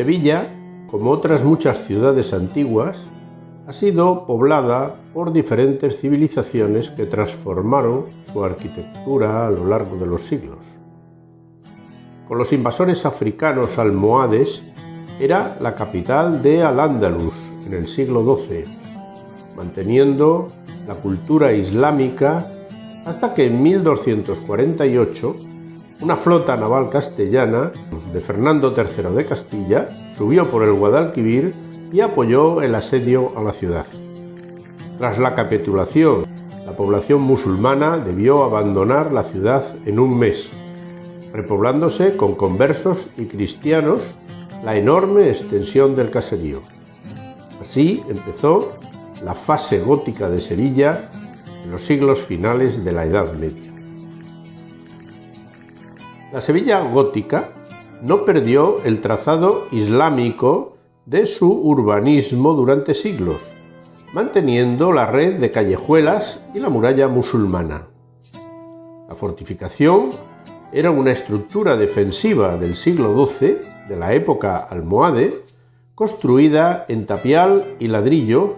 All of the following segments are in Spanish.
Sevilla, como otras muchas ciudades antiguas, ha sido poblada por diferentes civilizaciones que transformaron su arquitectura a lo largo de los siglos. Con los invasores africanos almohades, era la capital de Al-Ándalus en el siglo XII, manteniendo la cultura islámica hasta que en 1248 una flota naval castellana de Fernando III de Castilla subió por el Guadalquivir y apoyó el asedio a la ciudad. Tras la capitulación, la población musulmana debió abandonar la ciudad en un mes, repoblándose con conversos y cristianos la enorme extensión del caserío. Así empezó la fase gótica de Sevilla en los siglos finales de la Edad Media. La Sevilla gótica no perdió el trazado islámico de su urbanismo durante siglos, manteniendo la red de callejuelas y la muralla musulmana. La fortificación era una estructura defensiva del siglo XII, de la época almohade, construida en tapial y ladrillo,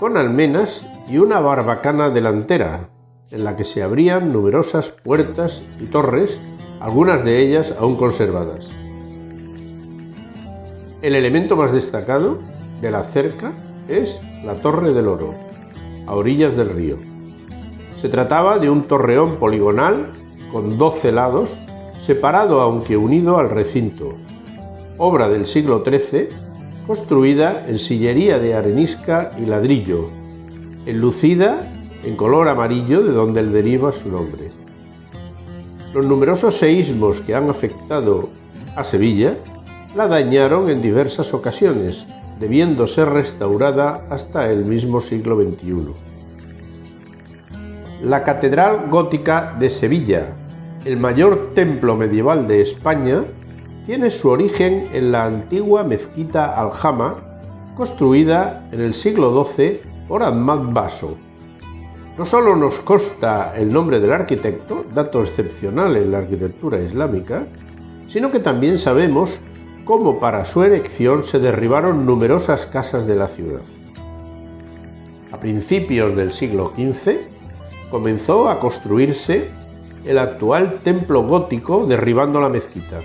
con almenas y una barbacana delantera, en la que se abrían numerosas puertas y torres, algunas de ellas aún conservadas. El elemento más destacado de la cerca es la Torre del Oro, a orillas del río. Se trataba de un torreón poligonal con 12 lados, separado aunque unido al recinto, obra del siglo XIII, construida en sillería de arenisca y ladrillo, enlucida en color amarillo de donde deriva su nombre. Los numerosos seísmos que han afectado a Sevilla la dañaron en diversas ocasiones, debiendo ser restaurada hasta el mismo siglo XXI. La Catedral Gótica de Sevilla, el mayor templo medieval de España, tiene su origen en la antigua mezquita Aljama, construida en el siglo XII por Ahmad Baso. No solo nos consta el nombre del arquitecto, dato excepcional en la arquitectura islámica, sino que también sabemos cómo para su erección se derribaron numerosas casas de la ciudad. A principios del siglo XV comenzó a construirse el actual templo gótico derribando la mezquita.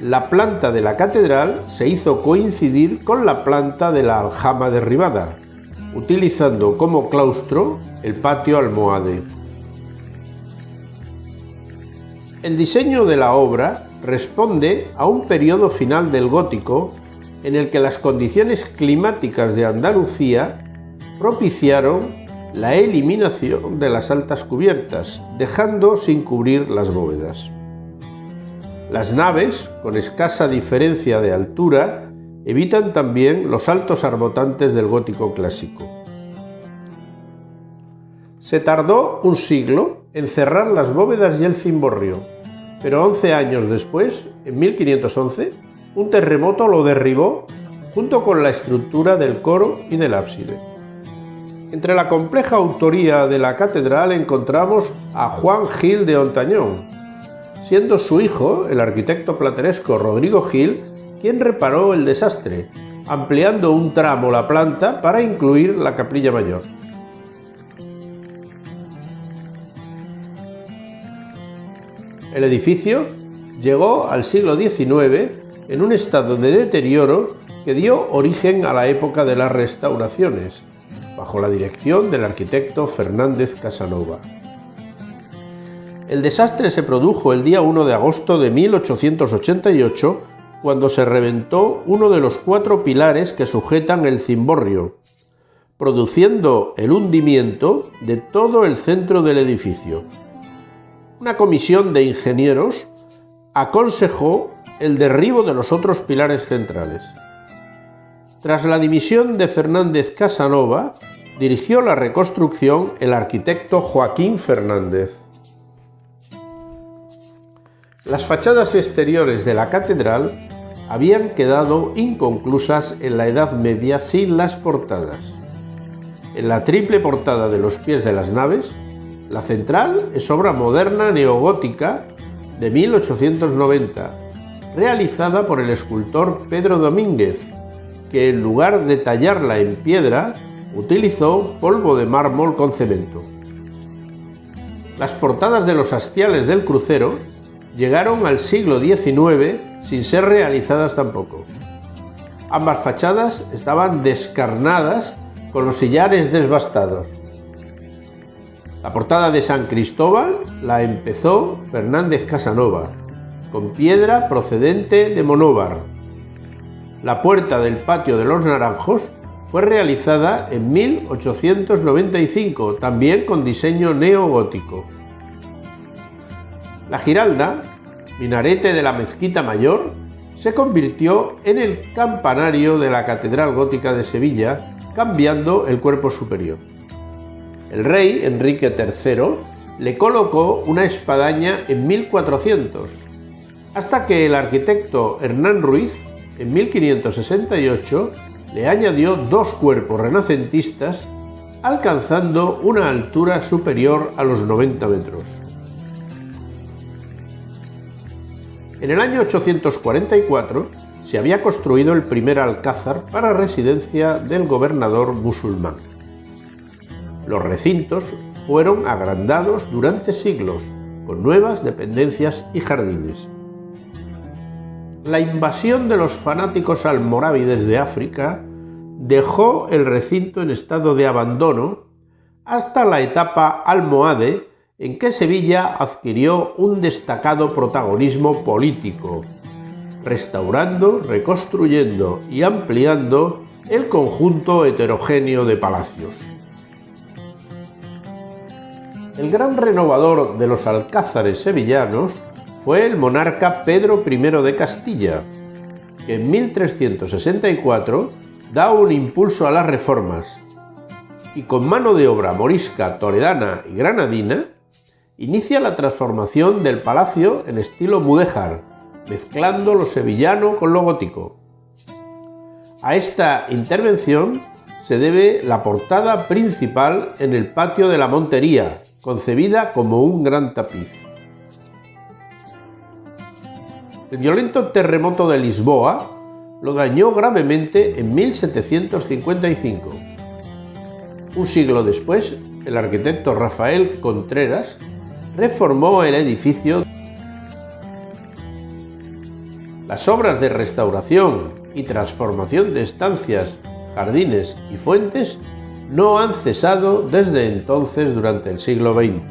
La planta de la catedral se hizo coincidir con la planta de la aljama derribada, utilizando como claustro el patio almohade. El diseño de la obra responde a un periodo final del gótico en el que las condiciones climáticas de Andalucía propiciaron la eliminación de las altas cubiertas, dejando sin cubrir las bóvedas. Las naves, con escasa diferencia de altura, evitan también los altos arbotantes del gótico clásico. Se tardó un siglo en cerrar las bóvedas y el cimborrio, pero 11 años después, en 1511, un terremoto lo derribó junto con la estructura del coro y del ábside. Entre la compleja autoría de la catedral encontramos a Juan Gil de Ontañón, siendo su hijo, el arquitecto plateresco Rodrigo Gil, quien reparó el desastre, ampliando un tramo la planta para incluir la capilla mayor. El edificio llegó al siglo XIX en un estado de deterioro que dio origen a la época de las restauraciones, bajo la dirección del arquitecto Fernández Casanova. El desastre se produjo el día 1 de agosto de 1888 cuando se reventó uno de los cuatro pilares que sujetan el cimborrio, produciendo el hundimiento de todo el centro del edificio, una comisión de ingenieros aconsejó el derribo de los otros pilares centrales. Tras la dimisión de Fernández Casanova, dirigió la reconstrucción el arquitecto Joaquín Fernández. Las fachadas exteriores de la catedral habían quedado inconclusas en la Edad Media sin las portadas. En la triple portada de los pies de las naves la central es obra moderna neogótica de 1890 realizada por el escultor Pedro Domínguez, que en lugar de tallarla en piedra, utilizó polvo de mármol con cemento. Las portadas de los hastiales del crucero llegaron al siglo XIX sin ser realizadas tampoco. Ambas fachadas estaban descarnadas con los sillares desbastados. La portada de San Cristóbal la empezó Fernández Casanova, con piedra procedente de Monóvar. La puerta del patio de los Naranjos fue realizada en 1895, también con diseño neogótico. La Giralda, minarete de la mezquita mayor, se convirtió en el campanario de la Catedral Gótica de Sevilla, cambiando el cuerpo superior. El rey Enrique III le colocó una espadaña en 1400, hasta que el arquitecto Hernán Ruiz, en 1568, le añadió dos cuerpos renacentistas, alcanzando una altura superior a los 90 metros. En el año 844 se había construido el primer alcázar para residencia del gobernador musulmán. Los recintos fueron agrandados durante siglos, con nuevas dependencias y jardines. La invasión de los fanáticos almorávides de África dejó el recinto en estado de abandono hasta la etapa almohade en que Sevilla adquirió un destacado protagonismo político, restaurando, reconstruyendo y ampliando el conjunto heterogéneo de palacios. El gran renovador de los alcázares sevillanos fue el monarca Pedro I de Castilla, que en 1364 da un impulso a las reformas y con mano de obra morisca, toledana y granadina, inicia la transformación del palacio en estilo mudéjar, mezclando lo sevillano con lo gótico. A esta intervención se debe la portada principal en el patio de la Montería, concebida como un gran tapiz. El violento terremoto de Lisboa lo dañó gravemente en 1755. Un siglo después, el arquitecto Rafael Contreras reformó el edificio. Las obras de restauración y transformación de estancias, jardines y fuentes no han cesado desde entonces durante el siglo XX.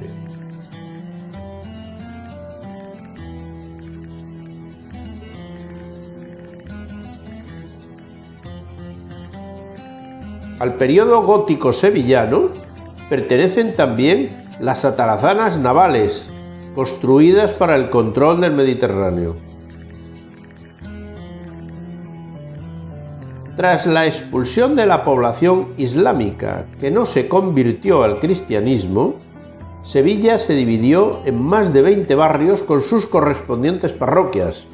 Al periodo gótico sevillano pertenecen también las atarazanas navales, construidas para el control del Mediterráneo. Tras la expulsión de la población islámica que no se convirtió al cristianismo, Sevilla se dividió en más de 20 barrios con sus correspondientes parroquias.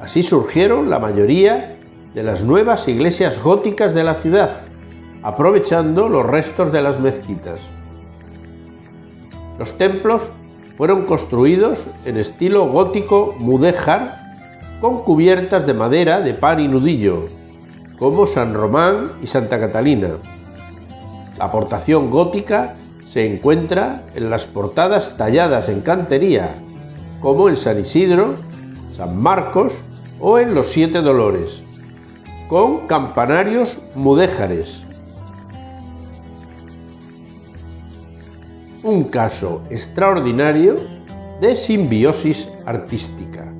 Así surgieron la mayoría de las nuevas iglesias góticas de la ciudad, aprovechando los restos de las mezquitas. Los templos fueron construidos en estilo gótico mudéjar con cubiertas de madera de pan y nudillo, como San Román y Santa Catalina. La aportación gótica se encuentra en las portadas talladas en cantería, como en San Isidro, San Marcos o en los Siete Dolores, con campanarios mudéjares. un caso extraordinario de simbiosis artística.